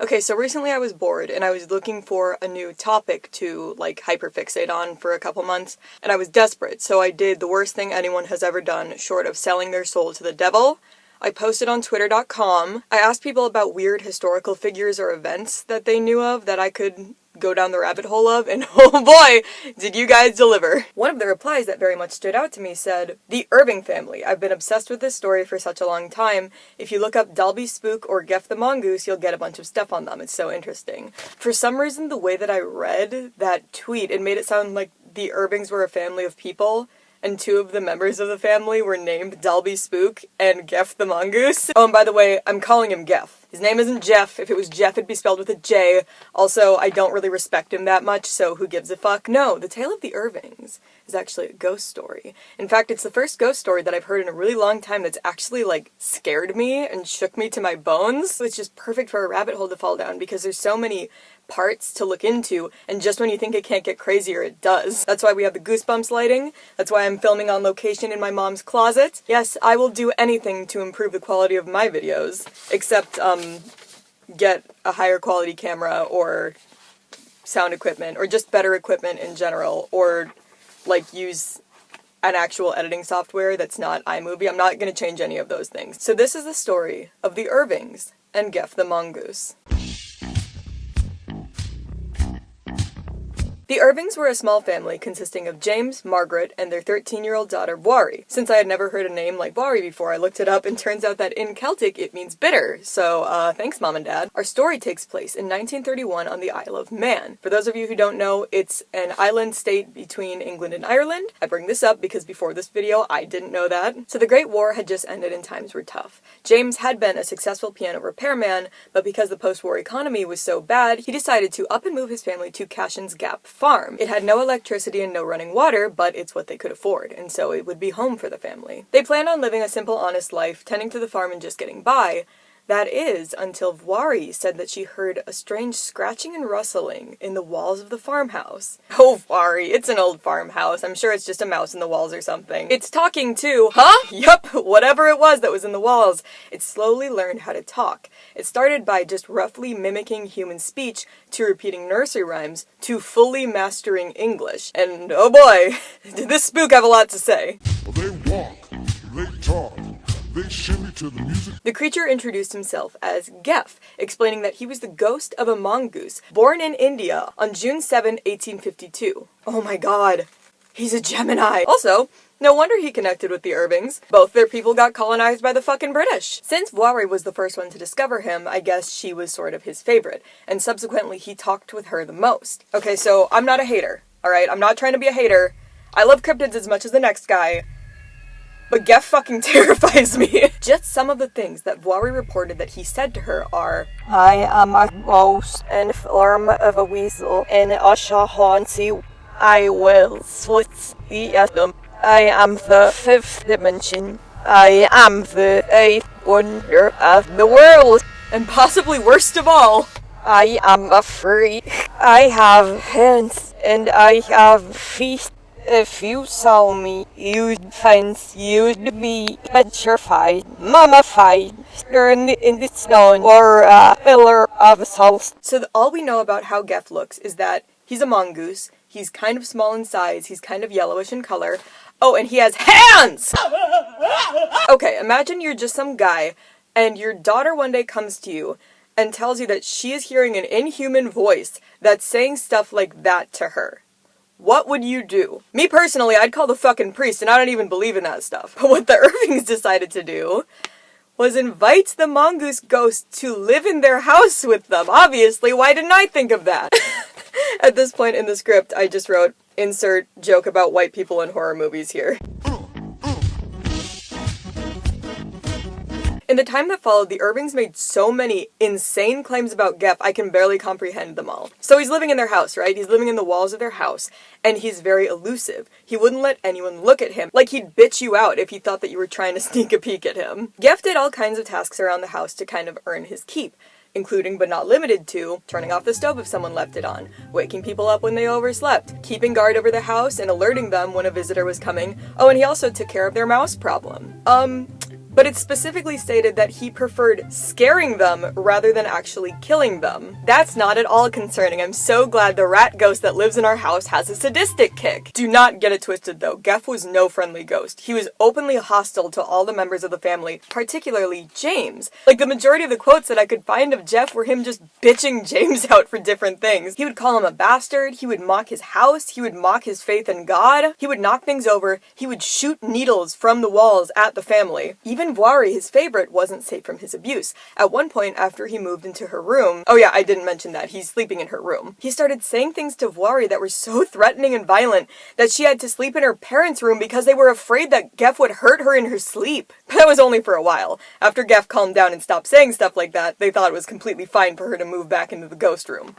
Okay, so recently I was bored and I was looking for a new topic to like hyperfixate on for a couple months, and I was desperate, so I did the worst thing anyone has ever done short of selling their soul to the devil. I posted on twitter.com. I asked people about weird historical figures or events that they knew of that I could go down the rabbit hole of, and oh boy, did you guys deliver. One of the replies that very much stood out to me said, The Irving family. I've been obsessed with this story for such a long time. If you look up Dalby Spook or Gef the Mongoose, you'll get a bunch of stuff on them. It's so interesting. For some reason, the way that I read that tweet, it made it sound like the Irvings were a family of people, and two of the members of the family were named Dalby Spook and Gef the Mongoose. Oh, and by the way, I'm calling him Gef. His name isn't Jeff. If it was Jeff, it'd be spelled with a J. Also, I don't really respect him that much, so who gives a fuck? No, The Tale of the Irvings is actually a ghost story. In fact, it's the first ghost story that I've heard in a really long time that's actually, like, scared me and shook me to my bones. It's just perfect for a rabbit hole to fall down because there's so many parts to look into, and just when you think it can't get crazier, it does. That's why we have the goosebumps lighting. That's why I'm filming on location in my mom's closet. Yes, I will do anything to improve the quality of my videos, except, um, get a higher quality camera or sound equipment, or just better equipment in general, or, like, use an actual editing software that's not iMovie. I'm not going to change any of those things. So this is the story of the Irvings and Gef the Mongoose. The Irvings were a small family consisting of James, Margaret, and their 13-year-old daughter, Voirrey. Since I had never heard a name like Voirrey before, I looked it up and turns out that in Celtic it means bitter, so uh, thanks mom and dad. Our story takes place in 1931 on the Isle of Man. For those of you who don't know, it's an island state between England and Ireland. I bring this up because before this video I didn't know that. So the Great War had just ended and times were tough. James had been a successful piano repairman, but because the post-war economy was so bad, he decided to up and move his family to Cashen's Gap farm. It had no electricity and no running water, but it's what they could afford, and so it would be home for the family. They planned on living a simple, honest life, tending to the farm and just getting by, that is, until Voirrey said that she heard a strange scratching and rustling in the walls of the farmhouse. Oh, Voiri, it's an old farmhouse. I'm sure it's just a mouse in the walls or something. It's talking too. Huh? Yup, whatever it was that was in the walls. It slowly learned how to talk. It started by just roughly mimicking human speech to repeating nursery rhymes to fully mastering English. And oh boy, did this spook have a lot to say. Well, the. The creature introduced himself as Gef, explaining that he was the ghost of a mongoose born in India on June 7, 1852. Oh my god, he's a Gemini! Also, no wonder he connected with the Irvings. Both their people got colonized by the fucking British. Since Voirrey was the first one to discover him, I guess she was sort of his favorite, and subsequently he talked with her the most. Okay, so I'm not a hater, alright? I'm not trying to be a hater. I love cryptids as much as the next guy, but Gef fucking terrifies me. Just some of the things that Voirrey reported that he said to her are I am a ghost in form of a weasel and I shall haunt you. I will slit the atom. I am the fifth dimension. I am the eighth wonder of the world. and possibly worst of all, I am a freak. I have hands and I have feet. If you saw me, you'd find you'd be petrified, mummified, turned into stone, or a pillar of salt. So all we know about how Gef looks is that he's a mongoose, he's kind of small in size, he's kind of yellowish in color. Oh, and he has hands! Okay, imagine you're just some guy, and your daughter one day comes to you and tells you that she is hearing an inhuman voice that's saying stuff like that to her. What would you do? Me personally, I'd call the fucking priest, and I don't even believe in that stuff. But what the Irvings decided to do was invite the mongoose ghost to live in their house with them. Obviously, why didn't I think of that? At this point in the script, I just wrote, insert joke about white people in horror movies here. In the time that followed, the Irvings made so many insane claims about Gef, I can barely comprehend them all. So he's living in their house, right? He's living in the walls of their house, and he's very elusive. He wouldn't let anyone look at him. Like he'd bitch you out if he thought that you were trying to sneak a peek at him. Gef did all kinds of tasks around the house to kind of earn his keep including but not limited to turning off the stove if someone left it on, waking people up when they overslept, keeping guard over the house and alerting them when a visitor was coming. Oh, and he also took care of their mouse problem. Um, but it specifically stated that he preferred scaring them rather than actually killing them. That's not at all concerning. I'm so glad the rat ghost that lives in our house has a sadistic kick. Do not get it twisted though. Gef was no friendly ghost. He was openly hostile to all the members of the family, particularly James. Like the majority of the quotes that I could find of Gef were him just bitching James out for different things. He would call him a bastard, he would mock his house, he would mock his faith in God, he would knock things over, he would shoot needles from the walls at the family. Even Voirrey, his favorite, wasn't safe from his abuse. At one point, after he moved into her room, oh yeah, I didn't mention that, he's sleeping in her room, he started saying things to Voirrey that were so threatening and violent that she had to sleep in her parents' room because they were afraid that Gef would hurt her in her sleep. But that was only for a while. After Gef calmed down and stopped saying stuff like that, they thought it was completely fine for her to move back into the ghost room.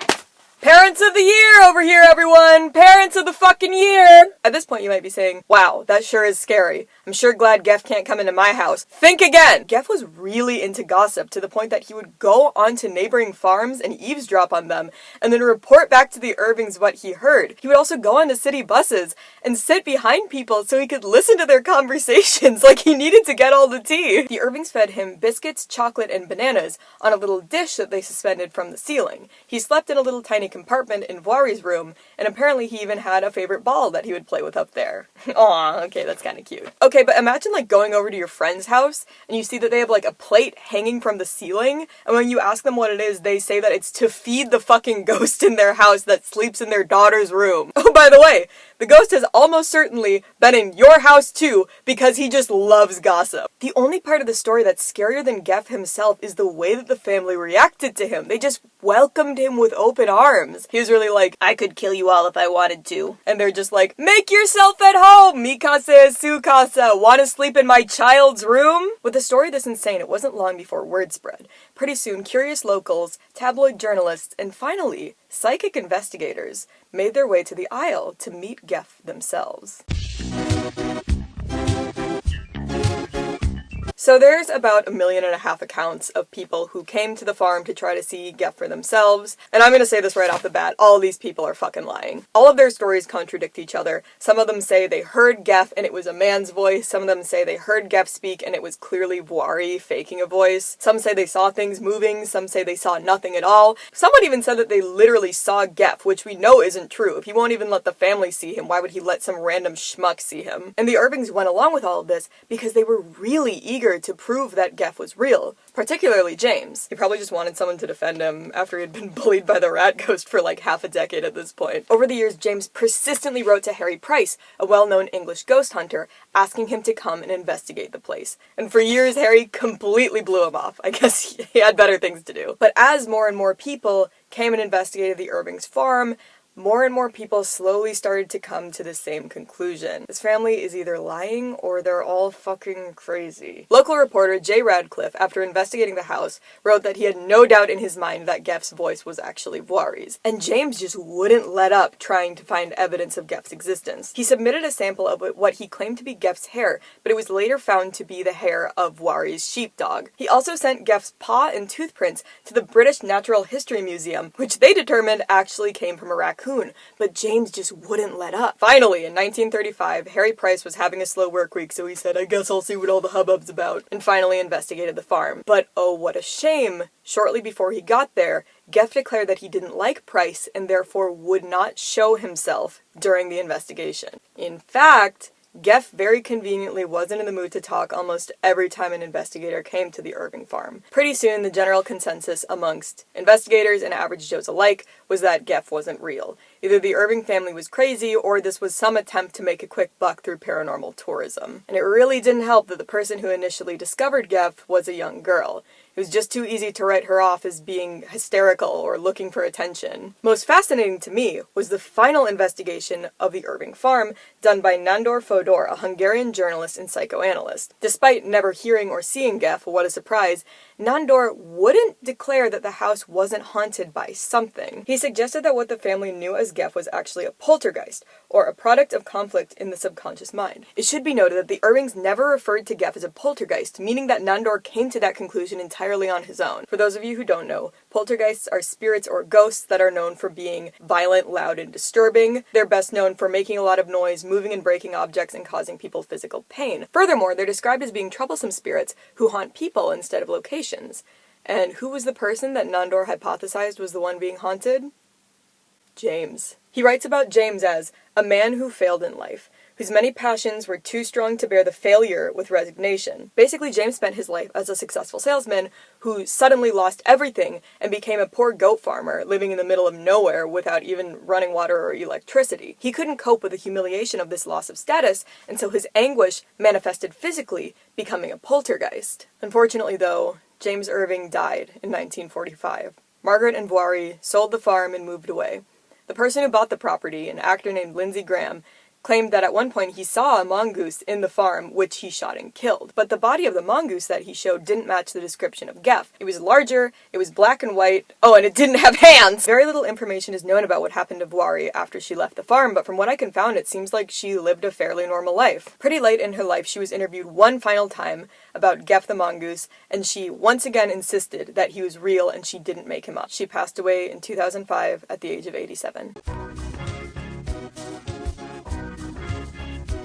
Parents of the year over here, everyone! Parents of the fucking year! At this point, you might be saying, wow, that sure is scary. I'm sure glad Gef can't come into my house. Think again! Gef was really into gossip to the point that he would go onto neighboring farms and eavesdrop on them, and then report back to the Irvings what he heard. He would also go onto city buses and sit behind people so he could listen to their conversations like he needed to get all the tea. The Irvings fed him biscuits, chocolate, and bananas on a little dish that they suspended from the ceiling. He slept in a little tiny compartment in Voirrey's room, and apparently he even had a favorite ball that he would play with up there. Aw, okay, that's kinda cute. Okay, but imagine like going over to your friend's house, and you see that they have like a plate hanging from the ceiling, and when you ask them what it is, they say that it's to feed the fucking ghost in their house that sleeps in their daughter's room. Oh, by the way, the ghost has almost certainly been in your house too, because he just loves gossip. The only part of the story that's scarier than Gef himself is the way that the family reacted to him. They just welcomed him with open arms. He was really like, I could kill you all if I wanted to. And they're just like, make yourself at home! Mikasa casa es su casa! Wanna sleep in my child's room? With a story this insane, it wasn't long before word spread. Pretty soon, curious locals, tabloid journalists, and finally, psychic investigators made their way to the isle to meet Gef themselves. So there's about a million and a half accounts of people who came to the farm to try to see Gef for themselves, and I'm gonna say this right off the bat, all these people are fucking lying. All of their stories contradict each other. Some of them say they heard Gef and it was a man's voice, some of them say they heard Gef speak and it was clearly Voirrey faking a voice. Some say they saw things moving, some say they saw nothing at all. Someone even said that they literally saw Gef, which we know isn't true. If he won't even let the family see him, why would he let some random schmuck see him? And the Irvings went along with all of this because they were really eager to prove that Gef was real, particularly James. He probably just wanted someone to defend him after he had been bullied by the rat ghost for like half a decade at this point. Over the years, James persistently wrote to Harry Price, a well-known English ghost hunter, asking him to come and investigate the place. And for years, Harry completely blew him off. I guess he had better things to do. But as more and more people came and investigated the Irving's farm, more and more people slowly started to come to the same conclusion. This family is either lying or they're all fucking crazy. Local reporter Jay Radcliffe, after investigating the house, wrote that he had no doubt in his mind that Gef's voice was actually Voirrey's, and James just wouldn't let up trying to find evidence of Gef's existence. He submitted a sample of what he claimed to be Gef's hair, but it was later found to be the hair of Voirrey's sheepdog. He also sent Gef's paw and tooth prints to the British Natural History Museum, which they determined actually came from a raccoon but James just wouldn't let up. Finally, in 1935, Harry Price was having a slow work week, so he said, I guess I'll see what all the hubbub's about, and finally investigated the farm. But oh, what a shame! Shortly before he got there, Gef declared that he didn't like Price and therefore would not show himself during the investigation. In fact, Gef very conveniently wasn't in the mood to talk almost every time an investigator came to the Irving farm. Pretty soon, the general consensus amongst investigators and average Joes alike was that Gef wasn't real. Either the Irving family was crazy, or this was some attempt to make a quick buck through paranormal tourism. And it really didn't help that the person who initially discovered Gef was a young girl. It was just too easy to write her off as being hysterical or looking for attention. Most fascinating to me was the final investigation of the Irving farm done by Nandor Fodor, a Hungarian journalist and psychoanalyst. Despite never hearing or seeing Gef, what a surprise, Nandor wouldn't declare that the house wasn't haunted by something. He suggested that what the family knew as Gef was actually a poltergeist, or a product of conflict in the subconscious mind. It should be noted that the Irvings never referred to Gef as a poltergeist, meaning that Nandor came to that conclusion entirely on his own. For those of you who don't know, poltergeists are spirits or ghosts that are known for being violent, loud, and disturbing. They're best known for making a lot of noise, moving and breaking objects, and causing people physical pain. Furthermore, they're described as being troublesome spirits who haunt people instead of locations. And who was the person that Nandor hypothesized was the one being haunted? James. He writes about James as a man who failed in life, whose many passions were too strong to bear the failure with resignation. Basically, James spent his life as a successful salesman who suddenly lost everything and became a poor goat farmer living in the middle of nowhere without even running water or electricity. He couldn't cope with the humiliation of this loss of status, and so his anguish manifested physically, becoming a poltergeist. Unfortunately, though, James Irving died in 1945. Margaret and Voirrey sold the farm and moved away. The person who bought the property, an actor named Lindsey Graham, claimed that at one point he saw a mongoose in the farm which he shot and killed. But the body of the mongoose that he showed didn't match the description of Gef. It was larger, it was black and white, oh, and it didn't have hands! Very little information is known about what happened to Voirrey after she left the farm, but from what I can found, it seems like she lived a fairly normal life. Pretty late in her life, she was interviewed one final time about Gef the mongoose, and she once again insisted that he was real and she didn't make him up. She passed away in 2005 at the age of 87.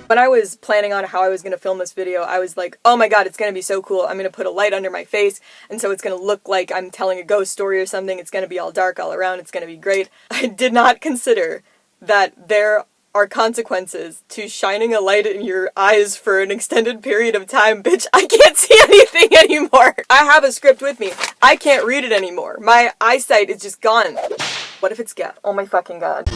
When I was planning on how I was going to film this video, I was like, oh my god, it's going to be so cool. I'm going to put a light under my face, and so it's going to look like I'm telling a ghost story or something. It's going to be all dark all around. It's going to be great. I did not consider that there are consequences to shining a light in your eyes for an extended period of time. Bitch, I can't see anything anymore. I have a script with me. I can't read it anymore. My eyesight is just gone. What if it's Gef? Oh my fucking god.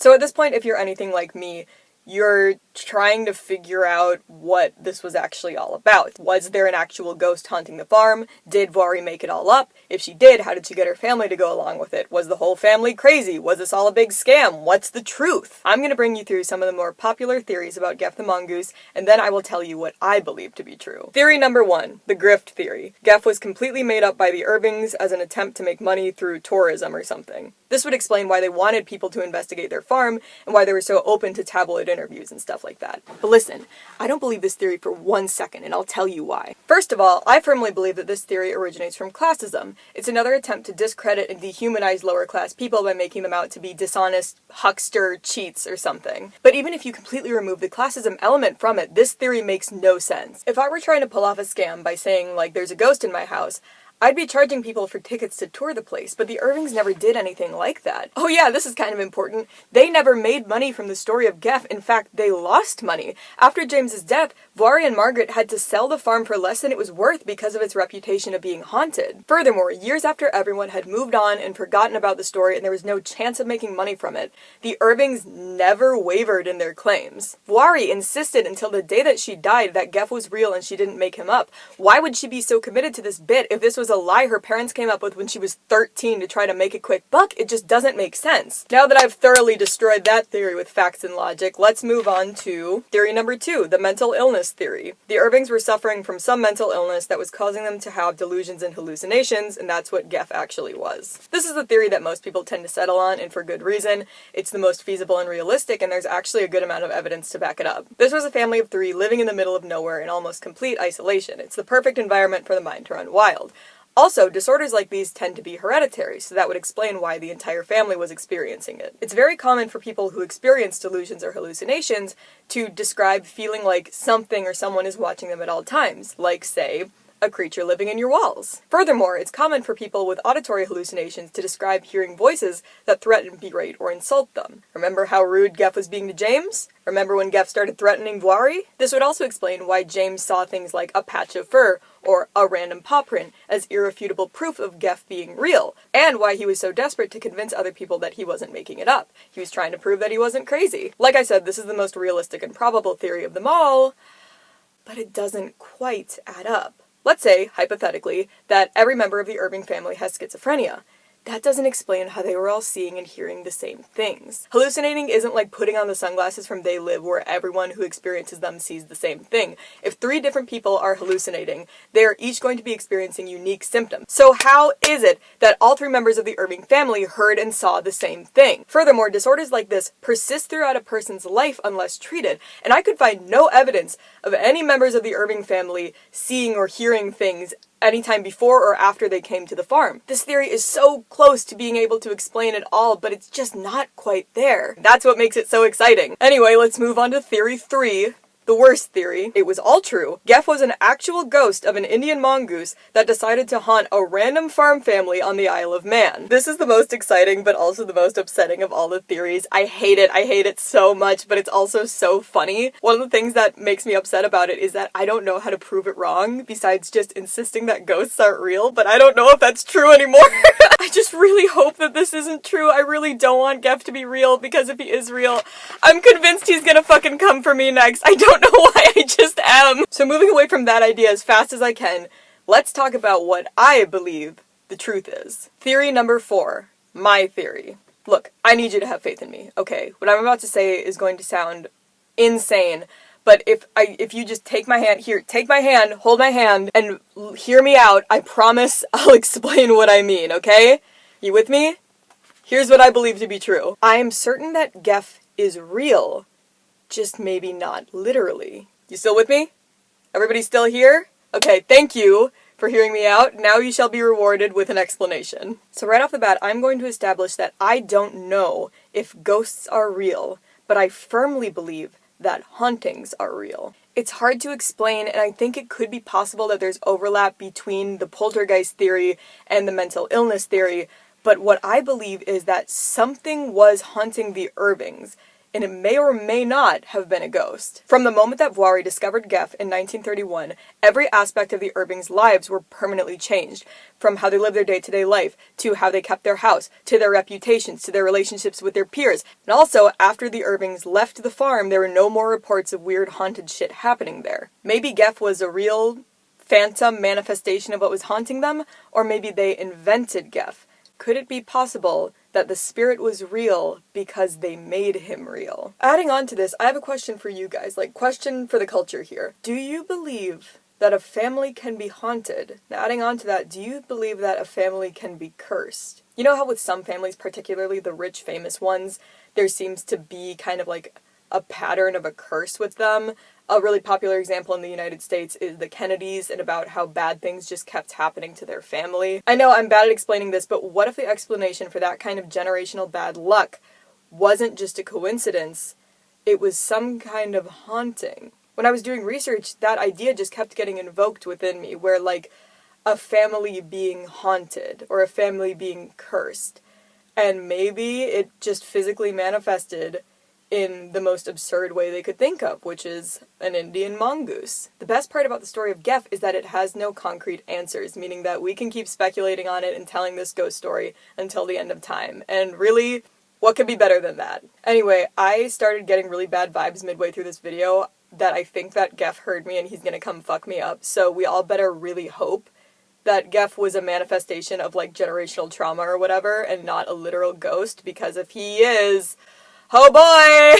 So at this point, if you're anything like me, you're trying to figure out what this was actually all about. Was there an actual ghost haunting the farm? Did Voirrey make it all up? If she did, how did she get her family to go along with it? Was the whole family crazy? Was this all a big scam? What's the truth? I'm gonna bring you through some of the more popular theories about Gef the Mongoose, and then I will tell you what I believe to be true. Theory number one, the grift theory. Gef was completely made up by the Irvings as an attempt to make money through tourism or something. This would explain why they wanted people to investigate their farm, and why they were so open to tabloid interviews and stuff like that. But listen, I don't believe this theory for one second, and I'll tell you why. First of all, I firmly believe that this theory originates from classism. It's another attempt to discredit and dehumanize lower class people by making them out to be dishonest, huckster, cheats, or something. But even if you completely remove the classism element from it, this theory makes no sense. If I were trying to pull off a scam by saying, like, there's a ghost in my house, I'd be charging people for tickets to tour the place, but the Irvings never did anything like that. Oh yeah, this is kind of important. They never made money from the story of Gef. In fact, they lost money. After James's death, Voirrey and Margaret had to sell the farm for less than it was worth because of its reputation of being haunted. Furthermore, years after everyone had moved on and forgotten about the story and there was no chance of making money from it, the Irvings never wavered in their claims. Voirrey insisted until the day that she died that Gef was real and she didn't make him up. Why would she be so committed to this bit if this was a lie her parents came up with when she was 13 to try to make a quick buck. It just doesn't make sense. Now that I've thoroughly destroyed that theory with facts and logic, let's move on to theory number two, the mental illness theory. The Irvings were suffering from some mental illness that was causing them to have delusions and hallucinations, and that's what Gef actually was. This is the theory that most people tend to settle on, and for good reason. It's the most feasible and realistic, and there's actually a good amount of evidence to back it up. This was a family of three living in the middle of nowhere in almost complete isolation. It's the perfect environment for the mind to run wild. Also, disorders like these tend to be hereditary, so that would explain why the entire family was experiencing it. It's very common for people who experience delusions or hallucinations to describe feeling like something or someone is watching them at all times, like, say, a creature living in your walls. Furthermore, it's common for people with auditory hallucinations to describe hearing voices that threaten, berate, or insult them. Remember how rude Gef was being to James? Remember when Gef started threatening Voirrey? This would also explain why James saw things like a patch of fur or a random paw print as irrefutable proof of Gef being real, and why he was so desperate to convince other people that he wasn't making it up. He was trying to prove that he wasn't crazy. Like I said, this is the most realistic and probable theory of them all, but it doesn't quite add up. Let's say, hypothetically, that every member of the Irving family has schizophrenia. That doesn't explain how they were all seeing and hearing the same things. Hallucinating isn't like putting on the sunglasses from They Live where everyone who experiences them sees the same thing. If three different people are hallucinating, they are each going to be experiencing unique symptoms. So how is it that all three members of the Irving family heard and saw the same thing? Furthermore, disorders like this persist throughout a person's life unless treated, and I could find no evidence of any members of the Irving family seeing or hearing things anytime before or after they came to the farm. This theory is so close to being able to explain it all, but it's just not quite there. That's what makes it so exciting. Anyway, let's move on to theory three, the worst theory, it was all true. Gef was an actual ghost of an Indian mongoose that decided to haunt a random farm family on the Isle of Man. This is the most exciting but also the most upsetting of all the theories. I hate it. I hate it so much, but it's also so funny. One of the things that makes me upset about it is that I don't know how to prove it wrong besides just insisting that ghosts aren't real, but I don't know if that's true anymore. I just really hope that this isn't true. I really don't want Gef to be real because if he is real, I'm convinced he's gonna fucking come for me next. I don't know why I just am. So moving away from that idea as fast as I can, let's talk about what I believe the truth is. Theory number four. My theory. Look, I need you to have faith in me, okay? What I'm about to say is going to sound insane, but if I if you just take my hand here, take my hand, hold my hand, and hear me out, I promise I'll explain what I mean, okay? You with me? Here's what I believe to be true. I am certain that Gef is real, just maybe not literally. You still with me? Everybody still here? Okay, thank you for hearing me out. Now you shall be rewarded with an explanation. So right off the bat, I'm going to establish that I don't know if ghosts are real, but I firmly believe that hauntings are real. It's hard to explain, and I think it could be possible that there's overlap between the poltergeist theory and the mental illness theory, but what I believe is that something was haunting the Irvings, and it may or may not have been a ghost. From the moment that Voirrey discovered Gef in 1931, every aspect of the Irvings' lives were permanently changed, from how they lived their day-to-day life, to how they kept their house, to their reputations, to their relationships with their peers. And also, after the Irvings left the farm, there were no more reports of weird haunted shit happening there. Maybe Gef was a real phantom manifestation of what was haunting them, or maybe they invented Gef. Could it be possible that the spirit was real because they made him real. Adding on to this, I have a question for you guys, like question for the culture here. Do you believe that a family can be haunted? Now, adding on to that, do you believe that a family can be cursed? You know how with some families, particularly the rich famous ones, there seems to be kind of like a pattern of a curse with them. A really popular example in the United States is the Kennedys and about how bad things just kept happening to their family. I know I'm bad at explaining this, but what if the explanation for that kind of generational bad luck wasn't just a coincidence, it was some kind of haunting? When I was doing research, that idea just kept getting invoked within me, where like a family being haunted or a family being cursed. And maybe it just physically manifested in the most absurd way they could think of, which is an Indian mongoose. The best part about the story of Gef is that it has no concrete answers, meaning that we can keep speculating on it and telling this ghost story until the end of time. And really, what could be better than that? Anyway, I started getting really bad vibes midway through this video that I think that Gef heard me and he's gonna come fuck me up, so we all better really hope that Gef was a manifestation of like generational trauma or whatever and not a literal ghost, because if he is, Oh boy!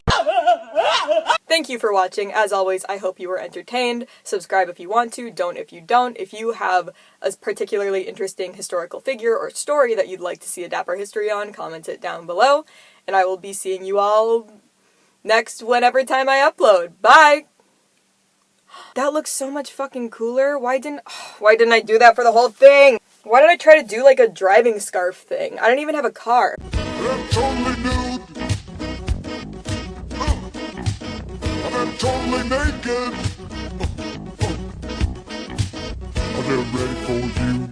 Thank you for watching. As always, I hope you were entertained. Subscribe if you want to, don't if you don't. If you have a particularly interesting historical figure or story that you'd like to see a Dapper History on, comment it down below. And I will be seeing you all next whenever time I upload. Bye! That looks so much fucking cooler. Why didn't- why didn't I do that for the whole thing? Why did I try to do like a driving scarf thing? I don't even have a car. Totally naked. I'm ready for you.